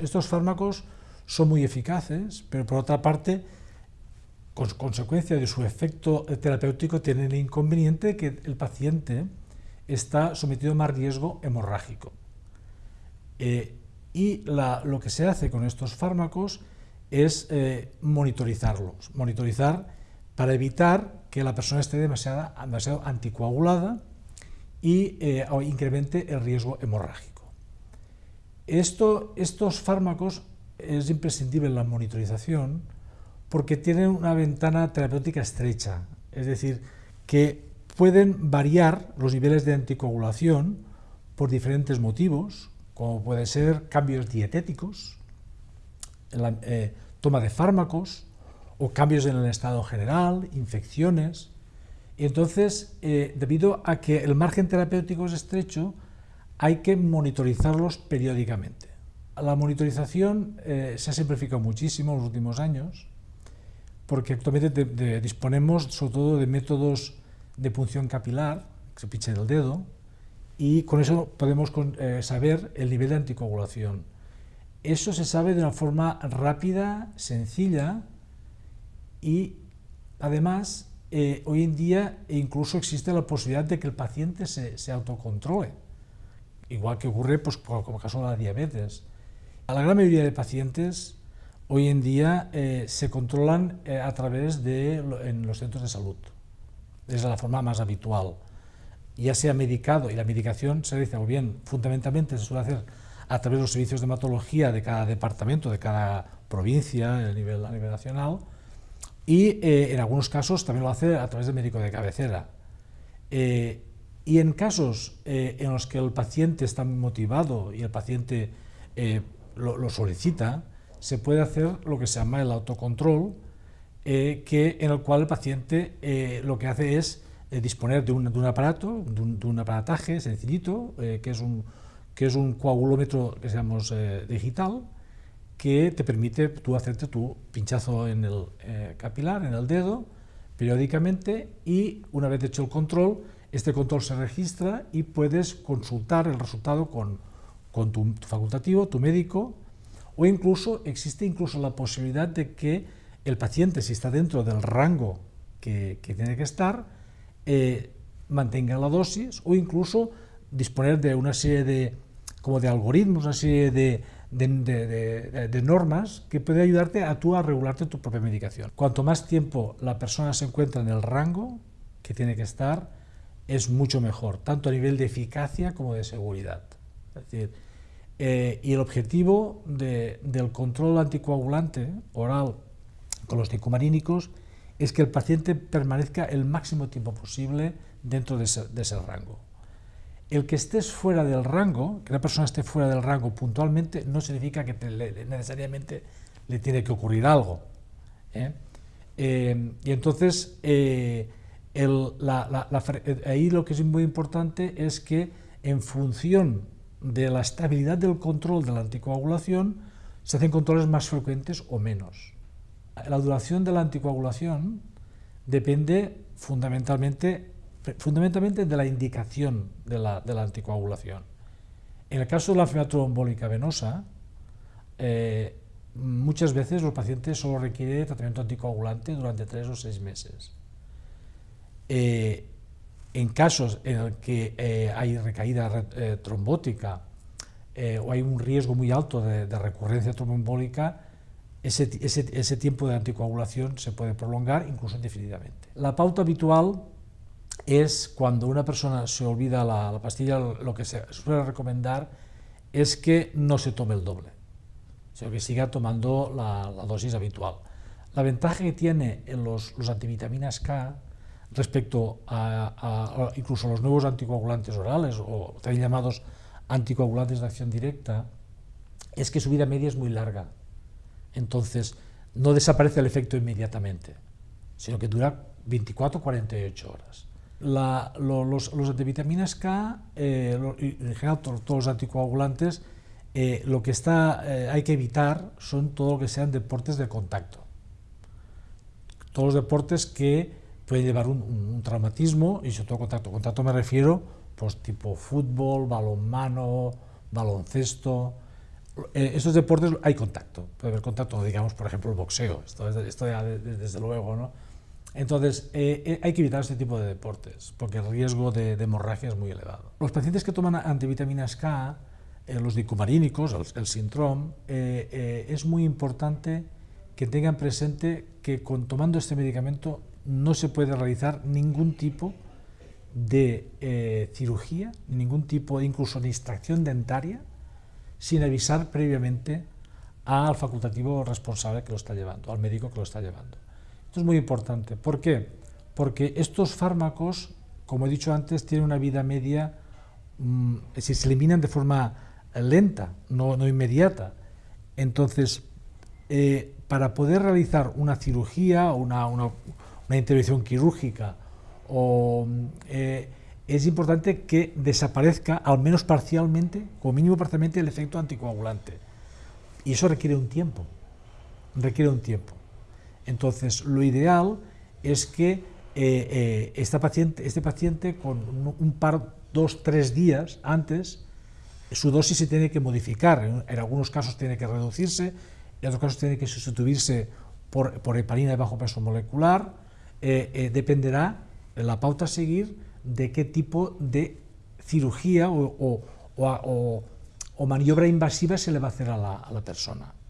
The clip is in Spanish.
Estos fármacos son muy eficaces, pero por otra parte, con consecuencia de su efecto terapéutico, tienen el inconveniente de que el paciente está sometido a más riesgo hemorrágico. Eh, y lo que se hace con estos fármacos es eh, monitorizarlos, monitorizar para evitar que la persona esté demasiado, anticoagulada y eh, incremente el riesgo hemorrágico. Esto, estos fármacos es imprescindible la monitorización porque tienen una ventana terapéutica estrecha, es decir, que pueden variar los niveles de anticoagulación por diferentes motivos, como puede ser cambios dietéticos, la, eh, toma de fármacos o cambios en el estado general, infecciones. Y entonces, eh, debido a que el margen terapéutico es estrecho, hay que monitorizarlos periódicamente. La monitorización eh, se ha simplificado muchísimo en los últimos años, porque actualmente disponemos sobre todo de métodos de punción capilar, que se pinche el dedo, y con eso podemos eh, saber el nivel de anticoagulación. Eso se sabe de una forma rápida, sencilla, y además eh, hoy en día incluso existe la posibilidad de que el paciente se, se autocontrole, igual que ocurre pues, como caso de la diabetes. A la gran mayoría de pacientes hoy en día eh, se controlan eh, a través de en los centros de salud. Es la forma más habitual. Ya sea medicado, y la medicación se dice, o bien, fundamentalmente se suele hacer a través de los servicios de hematología de cada departamento, de cada provincia a nivel, a nivel nacional, y eh, en algunos casos también lo hace a través del médico de cabecera. Y en casos en los que el paciente está motivado y el paciente lo, solicita, se puede hacer lo que se llama el autocontrol, eh, que, en el cual el paciente eh, lo que hace es eh, disponer de un, aparato, de un, aparataje sencillito, que, es un, que es un coagulómetro que digital, que te permite tú hacerte tu pinchazo en el capilar, en el dedo, periódicamente, y una vez hecho el control, este control se registra y puedes consultar el resultado con con tu, facultativo, tu médico, o incluso existe incluso la posibilidad de que el paciente, si está dentro del rango que, tiene que estar, eh, mantenga la dosis o incluso disponer de una serie de, como de algoritmos, una serie de, de, normas que puede ayudarte a tú a regularte tu propia medicación. Cuanto más tiempo la persona se encuentra en el rango que tiene que estar, es mucho mejor, tanto a nivel de eficacia como de seguridad. Es decir, eh, y el objetivo del control anticoagulante oral con los ticomarínicos es que el paciente permanezca el máximo tiempo posible dentro de ese, rango. El que estés fuera del rango, que una persona esté fuera del rango puntualmente, no significa que necesariamente le tiene que ocurrir algo. ¿eh? Eh, y entonces, ahí lo que es muy importante es que en función de la estabilidad del control de la anticoagulación, se hacen controles más frecuentes o menos. La duración de la anticoagulación depende fundamentalmente, fundamentalmente de la indicación de la, anticoagulación. En el caso de la enfermedad trombólica venosa, eh, muchas veces los pacientes solo requieren tratamiento anticoagulante durante tres o seis meses. Eh, en casos en el que eh, hay recaída eh, trombótica eh, o hay un riesgo muy alto de, recurrencia tromboembólica, ese, ese, tiempo de anticoagulación se puede prolongar incluso indefinidamente. La pauta habitual es cuando una persona se olvida la, pastilla, lo que se suele recomendar es que no se tome el doble, sino que siga tomando la, dosis habitual. La ventaja que tiene en los, los antivitaminas K respecto a, incluso los nuevos anticoagulantes orales o también llamados anticoagulantes de acción directa, es que su vida media es muy larga. Entonces, no desaparece el efecto inmediatamente, sino que dura 24 48 horas. los, antivitaminas K, eh, en general todos, los anticoagulantes, eh, lo que está, eh, hay que evitar son todo lo que sean deportes de contacto. Todos los deportes que puede llevar un, traumatismo y sobre todo contacto. Contacto me refiero pues tipo fútbol, balonmano, baloncesto, eh, estos deportes hay contacto, puede haber contacto, digamos, por ejemplo, el boxeo, esto, esto ya desde luego, ¿no? Entonces, eh, eh, hay que evitar este tipo de deportes, porque el riesgo de, hemorragia es muy elevado. Los pacientes que toman antivitaminas K, los dicumarínicos, el, el síndrome, es muy importante que tengan presente que con tomando este medicamento no se puede realizar ningún tipo de cirugía, ningún tipo, incluso de extracción dentaria, sin avisar previamente al facultativo responsable que lo está llevando, al médico que lo está llevando. Esto es muy importante. ¿Por qué? Porque estos fármacos, como he dicho antes, tienen una vida media, si se eliminan de forma lenta, no, inmediata. Entonces, eh, para poder realizar una cirugía o una, una, intervención quirúrgica, o, eh, es importante que desaparezca, al menos parcialmente, como mínimo parcialmente, el efecto anticoagulante. Y eso requiere un tiempo, requiere un tiempo. Entonces, lo ideal es que eh, eh, esta paciente, este paciente, con un par, dos, tres días antes, su dosis se tiene que modificar. En, algunos casos tiene que reducirse, en otros casos tiene que sustituirse por, por heparina de bajo peso molecular. Eh, dependerá de la pauta a seguir de qué tipo de cirugía o, o maniobra invasiva se le va a hacer a la, a la persona.